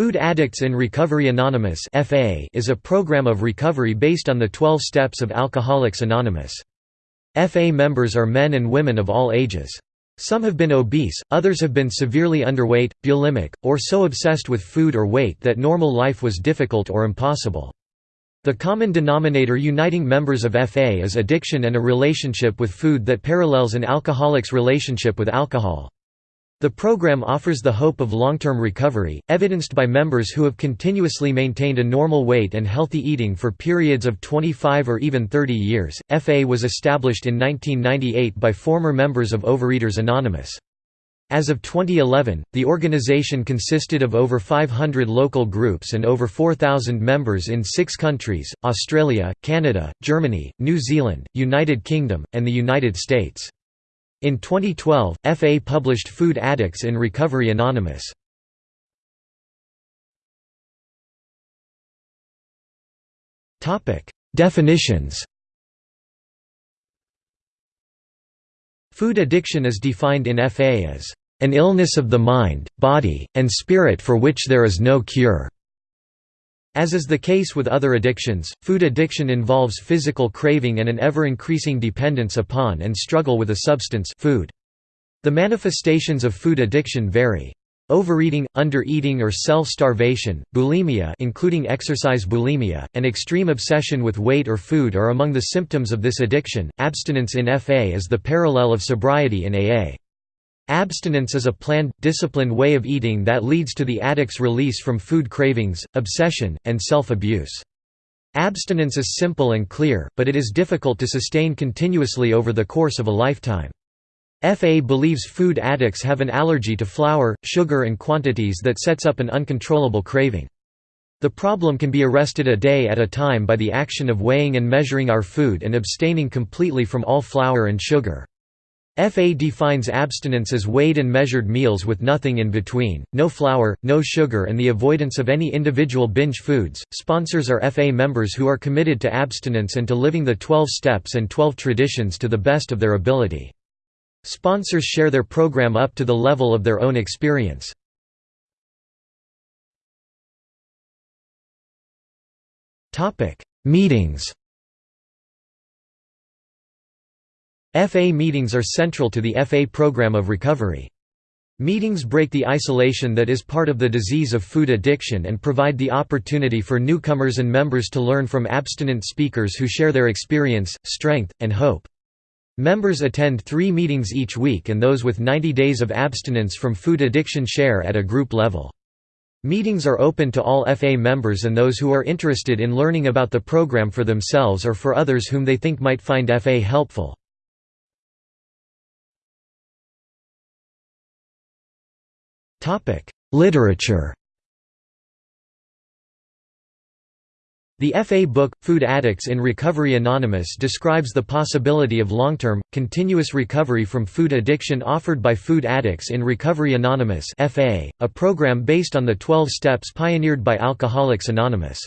Food Addicts in Recovery Anonymous is a program of recovery based on the 12 steps of Alcoholics Anonymous. FA members are men and women of all ages. Some have been obese, others have been severely underweight, bulimic, or so obsessed with food or weight that normal life was difficult or impossible. The common denominator uniting members of FA is addiction and a relationship with food that parallels an alcoholic's relationship with alcohol. The program offers the hope of long-term recovery, evidenced by members who have continuously maintained a normal weight and healthy eating for periods of 25 or even 30 years. FA was established in 1998 by former members of Overeaters Anonymous. As of 2011, the organization consisted of over 500 local groups and over 4,000 members in six countries, Australia, Canada, Germany, New Zealand, United Kingdom, and the United States. In 2012, FA published Food Addicts in Recovery Anonymous. Definitions Food addiction is defined in FA as an illness of the mind, body, and spirit for which there is no cure. As is the case with other addictions, food addiction involves physical craving and an ever-increasing dependence upon and struggle with a substance food. The manifestations of food addiction vary. Overeating, undereating or self-starvation, bulimia including exercise bulimia, and extreme obsession with weight or food are among the symptoms of this addiction. Abstinence in FA is the parallel of sobriety in AA. Abstinence is a planned, disciplined way of eating that leads to the addict's release from food cravings, obsession, and self-abuse. Abstinence is simple and clear, but it is difficult to sustain continuously over the course of a lifetime. FA believes food addicts have an allergy to flour, sugar and quantities that sets up an uncontrollable craving. The problem can be arrested a day at a time by the action of weighing and measuring our food and abstaining completely from all flour and sugar. FA defines abstinence as weighed and measured meals with nothing in between, no flour, no sugar, and the avoidance of any individual binge foods. Sponsors are FA members who are committed to abstinence and to living the 12 steps and 12 traditions to the best of their ability. Sponsors share their program up to the level of their own experience. Meetings FA meetings are central to the FA program of recovery. Meetings break the isolation that is part of the disease of food addiction and provide the opportunity for newcomers and members to learn from abstinent speakers who share their experience, strength, and hope. Members attend three meetings each week and those with 90 days of abstinence from food addiction share at a group level. Meetings are open to all FA members and those who are interested in learning about the program for themselves or for others whom they think might find FA helpful. Literature The FA book, Food Addicts in Recovery Anonymous describes the possibility of long-term, continuous recovery from food addiction offered by Food Addicts in Recovery Anonymous a program based on the 12 steps pioneered by Alcoholics Anonymous.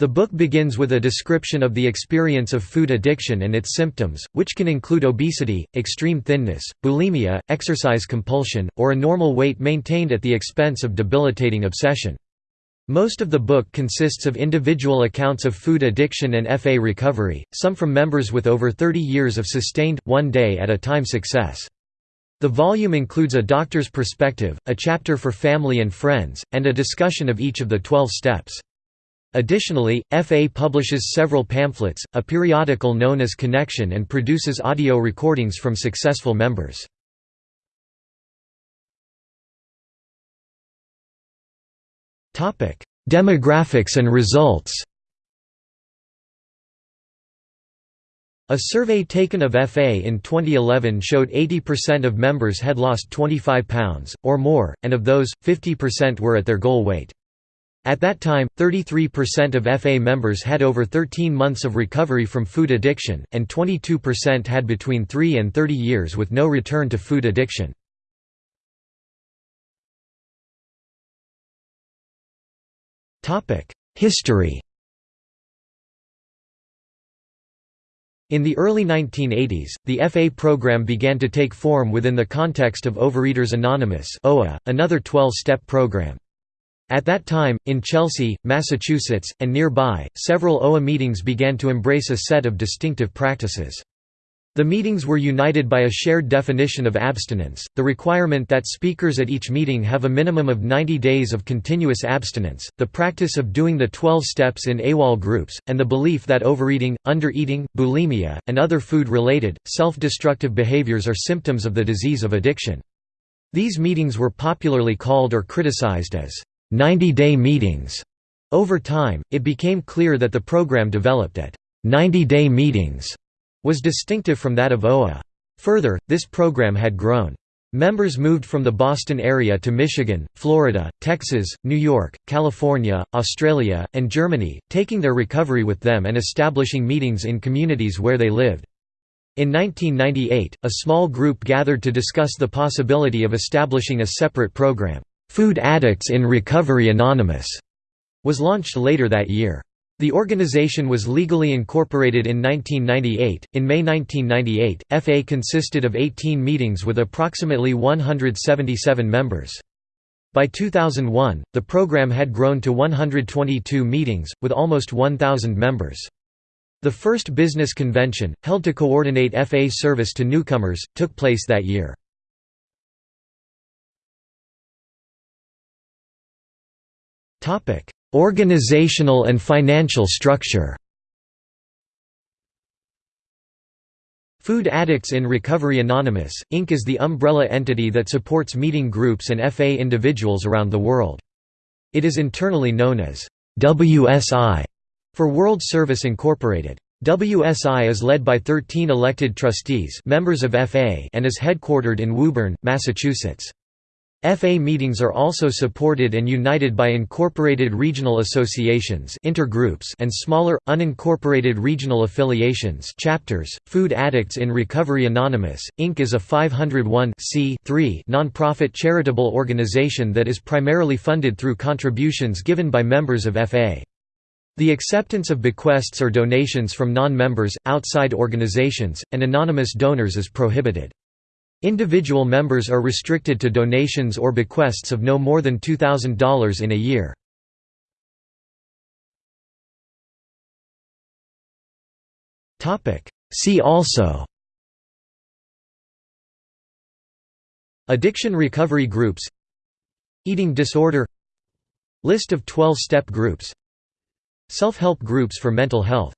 The book begins with a description of the experience of food addiction and its symptoms, which can include obesity, extreme thinness, bulimia, exercise compulsion, or a normal weight maintained at the expense of debilitating obsession. Most of the book consists of individual accounts of food addiction and FA recovery, some from members with over 30 years of sustained, one day at a time success. The volume includes a doctor's perspective, a chapter for family and friends, and a discussion of each of the 12 steps. Additionally, FA publishes several pamphlets, a periodical known as Connection and produces audio recordings from successful members. Demographics and results A survey taken of FA in 2011 showed 80% of members had lost 25 pounds, or more, and of those, 50% were at their goal weight. At that time, 33% of FA members had over 13 months of recovery from food addiction, and 22% had between 3 and 30 years with no return to food addiction. History In the early 1980s, the FA program began to take form within the context of Overeaters Anonymous another 12-step program. At that time, in Chelsea, Massachusetts, and nearby, several OA meetings began to embrace a set of distinctive practices. The meetings were united by a shared definition of abstinence, the requirement that speakers at each meeting have a minimum of 90 days of continuous abstinence, the practice of doing the 12 steps in AWOL groups, and the belief that overeating, undereating, bulimia, and other food-related, self-destructive behaviors are symptoms of the disease of addiction. These meetings were popularly called or criticized as 90-day meetings. Over time, it became clear that the program developed at 90-day meetings was distinctive from that of OA. Further, this program had grown. Members moved from the Boston area to Michigan, Florida, Texas, New York, California, Australia, and Germany, taking their recovery with them and establishing meetings in communities where they lived. In 1998, a small group gathered to discuss the possibility of establishing a separate program, Food Addicts in Recovery Anonymous, was launched later that year. The organization was legally incorporated in 1998. In May 1998, FA consisted of 18 meetings with approximately 177 members. By 2001, the program had grown to 122 meetings, with almost 1,000 members. The first business convention, held to coordinate FA service to newcomers, took place that year. Organizational and financial structure Food Addicts in Recovery Anonymous, Inc. is the umbrella entity that supports meeting groups and FA individuals around the world. It is internally known as WSI for World Service Incorporated. WSI is led by 13 elected trustees members of FA and is headquartered in Woburn, Massachusetts. FA meetings are also supported and united by incorporated regional associations intergroups and smaller, unincorporated regional affiliations chapters. Food Addicts in Recovery Anonymous, Inc. is a 501 nonprofit charitable organization that is primarily funded through contributions given by members of FA. The acceptance of bequests or donations from non-members, outside organizations, and anonymous donors is prohibited. Individual members are restricted to donations or bequests of no more than $2,000 in a year. See also. Addiction recovery groups. Eating disorder. List of 12-step groups. Self-help groups for mental health